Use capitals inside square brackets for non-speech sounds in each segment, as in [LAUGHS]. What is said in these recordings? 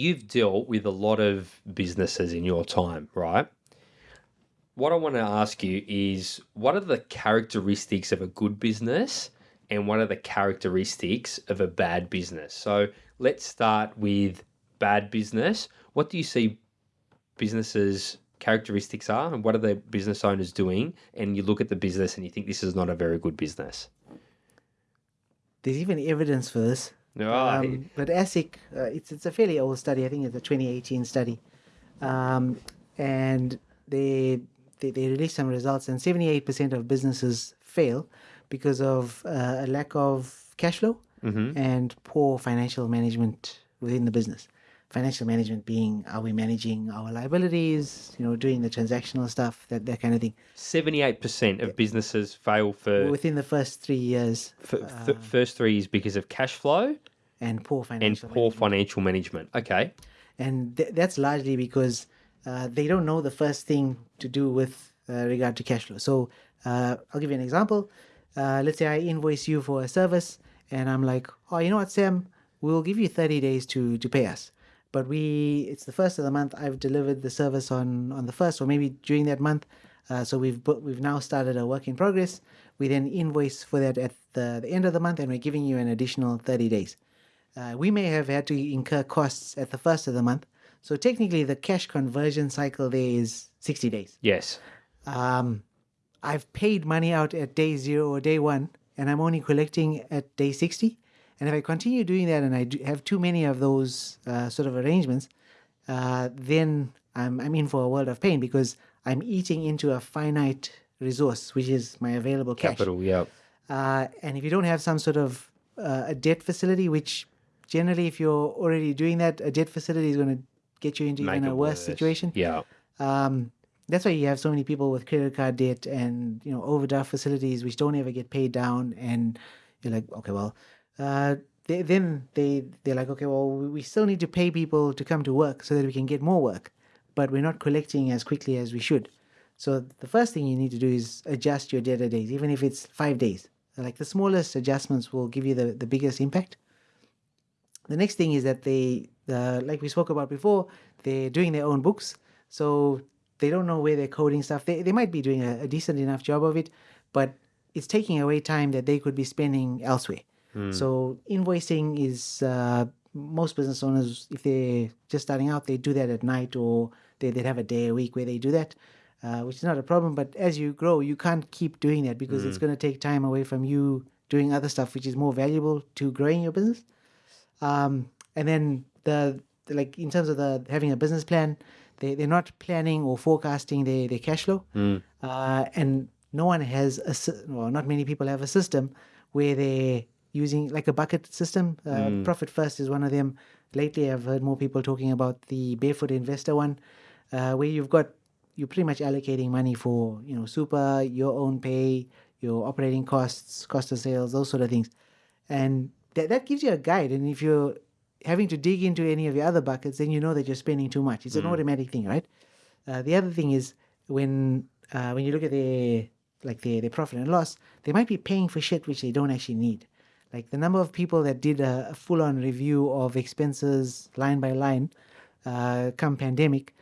you've dealt with a lot of businesses in your time, right? What I want to ask you is what are the characteristics of a good business and what are the characteristics of a bad business? So let's start with bad business. What do you see businesses characteristics are and what are the business owners doing and you look at the business and you think this is not a very good business there's even evidence for this no, um, but ASIC, uh, it's it's a fairly old study. I think it's a 2018 study, um, and they, they they released some results, and 78% of businesses fail because of uh, a lack of cash flow mm-hmm. and poor financial management within the business. Financial management being are we managing our liabilities you know doing the transactional stuff that that kind of thing. 78% of businesses fail for within the first three years. For, uh, first three years because of cash flow and poor financial and poor management. financial management. Okay. And th- that's largely because uh, they don't know the first thing to do with uh, regard to cash flow. So uh, i'll give you an example. Uh, let's say i invoice you for a service and i'm like oh you know what sam? We'll give you 30 days to to pay us. But we it's the first of the month i've delivered the service on on the first or maybe during that month. Uh, so we've we've now started a work in progress. We then invoice for that at the, the end of the month and we're giving you an additional 30 days uh, we may have had to incur costs at the first of the month so technically the cash conversion cycle there is 60 days yes um, i've paid money out at day zero or day one and i'm only collecting at day 60 and if I continue doing that and I have too many of those uh, sort of arrangements, uh, then I'm, I'm in for a world of pain because I'm eating into a finite resource, which is my available cash. Capital, yeah. Uh, and if you don't have some sort of uh, a debt facility, which generally, if you're already doing that, a debt facility is going to get you into Make even a worse, worse, situation. Yeah. Um, that's why you have so many people with credit card debt and you know overdraft facilities which don't ever get paid down, and you're like, okay, well, uh, they, then they they're like, okay, well, we still need to pay people to come to work so that we can get more work, but we're not collecting as quickly as we should. So the first thing you need to do is adjust your debtor days, even if it's five days. Like the smallest adjustments will give you the, the biggest impact. The next thing is that they, uh, like we spoke about before, they're doing their own books. So they don't know where they're coding stuff. They, they might be doing a, a decent enough job of it, but it's taking away time that they could be spending elsewhere. Hmm. So invoicing is uh, most business owners, if they're just starting out, they do that at night or they, they'd have a day a week where they do that, uh, which is not a problem. But as you grow, you can't keep doing that because it's Hmm. going to take time away from you doing other stuff, which is more valuable to growing your business. Um, and then the, the like in terms of the having a business plan, they they're not planning or forecasting their their cash flow, Hmm. uh, and no one has a well, not many people have a system where they're using like a bucket system. Uh, Profit First is one of them. Lately, I've heard more people talking about the Barefoot Investor one, uh, where you've got you're pretty much allocating money for you know super, your own pay, your operating costs, cost of sales, those sort of things, and that that gives you a guide. And if you're having to dig into any of your other buckets, then you know that you're spending too much. It's an automatic thing, right? Uh, the other thing is when uh, when you look at their like their, their profit and loss, they might be paying for shit which they don't actually need. Like the number of people that did a, a full-on review of expenses line by line, uh, come pandemic,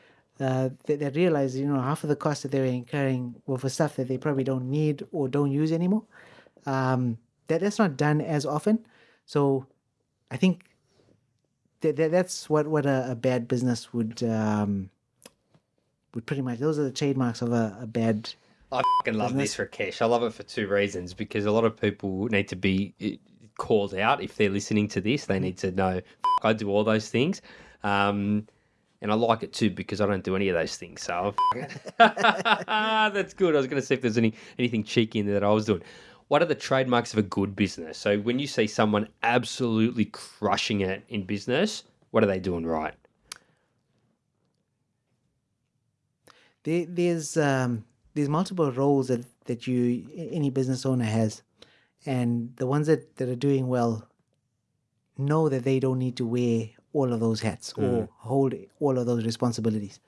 uh, that, that realized you know half of the costs that they were incurring were for stuff that they probably don't need or don't use anymore. Um, that that's not done as often, so I think that, that that's what what a, a bad business would um, would pretty much. Those are the trademarks of a, a bad I fucking love this Rakesh. I love it for two reasons because a lot of people need to be eh, called out if they're listening to this. They need to know "F- I do all those things. Um, and I like it too because I don't do any of those things. So [LAUGHS] [LAUGHS] that's good. I was going to see if there's any anything cheeky in there that I was doing. What are the trademarks of a good business? So when you see someone absolutely crushing it in business, what are they doing right? there, there's um, there's multiple roles that that you any business owner has, and the ones that that are doing well know that they don't need to wear all of those hats or hold all of those responsibilities.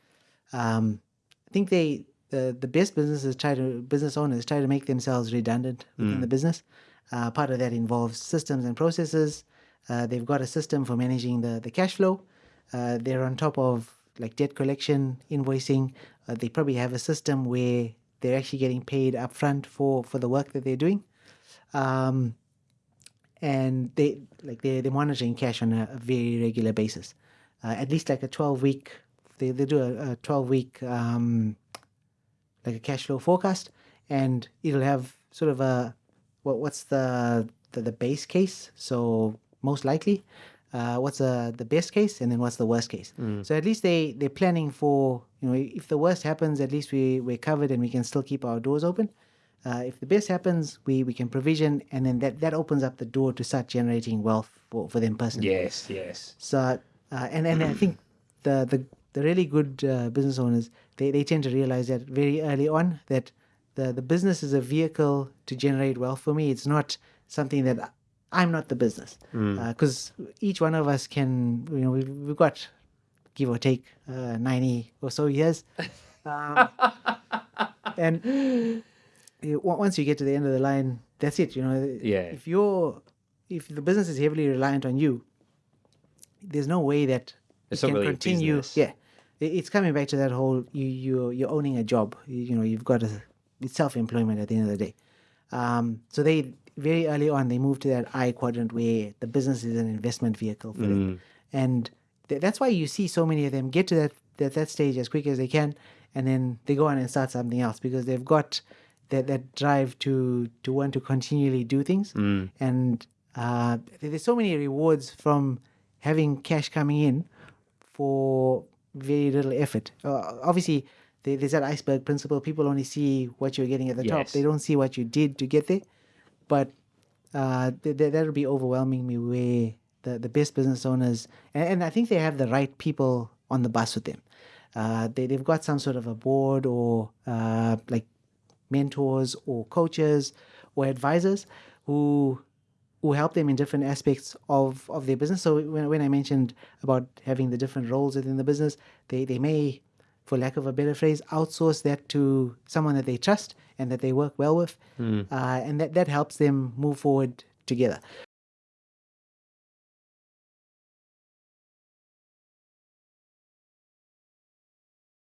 Um, I think they the the best businesses try to business owners try to make themselves redundant within the business. Uh, part of that involves systems and processes. Uh, they've got a system for managing the the cash flow. Uh, they're on top of like debt collection, invoicing. Uh, they probably have a system where they're actually getting paid upfront for for the work that they're doing. Um, and they like they're, they're monitoring cash on a, a very regular basis. Uh, at least like a 12 week, they, they do a, a 12 week um, like a cash flow forecast, and it'll have sort of a what what's the the, the base case. So most likely, uh, what's the the best case, and then what's the worst case. So at least they they're planning for you know if the worst happens, at least we we're covered and we can still keep our doors open. Uh, if the best happens, we, we can provision, and then that, that opens up the door to start generating wealth for, for them personally. Yes, yes. So, uh, and and I think the the, the really good uh, business owners they, they tend to realize that very early on that the the business is a vehicle to generate wealth for me. It's not something that I'm not the business because each one of us can you know we've, we've got give or take uh, ninety or so years, [LAUGHS] um, and you- once you get to the end of the line, that's it. You know, Yeah. If you're if the business is heavily reliant on you, there's no way that It's you not can really a continue. Yeah, It- it's coming back to that whole you you you're owning a job. You, you know, you've got a it's self employment at the end of the day. Um, so they very early on they moved to that I quadrant where the business is an investment vehicle for Mm. them, and th- that's why you see so many of them get to that, that that stage as quick as they can, and then they go on and start something else because they've got that that drive to to want to continually do things, and uh, there's so many rewards from having cash coming in for very little effort. Uh, obviously, there, there's that iceberg principle. People only see what you're getting at the top. They don't see what you did to get there. But uh, th- th- that'll be overwhelming me where the, the best business owners, and, and I think they have the right people on the bus with them. Uh, they, they've got some sort of a board or uh, like mentors or coaches or advisors who who help them in different aspects of, of their business. So when, when I mentioned about having the different roles within the business, they, they may, for lack of a better phrase, outsource that to someone that they trust and that they work well with. Uh, and that, that helps them move forward together.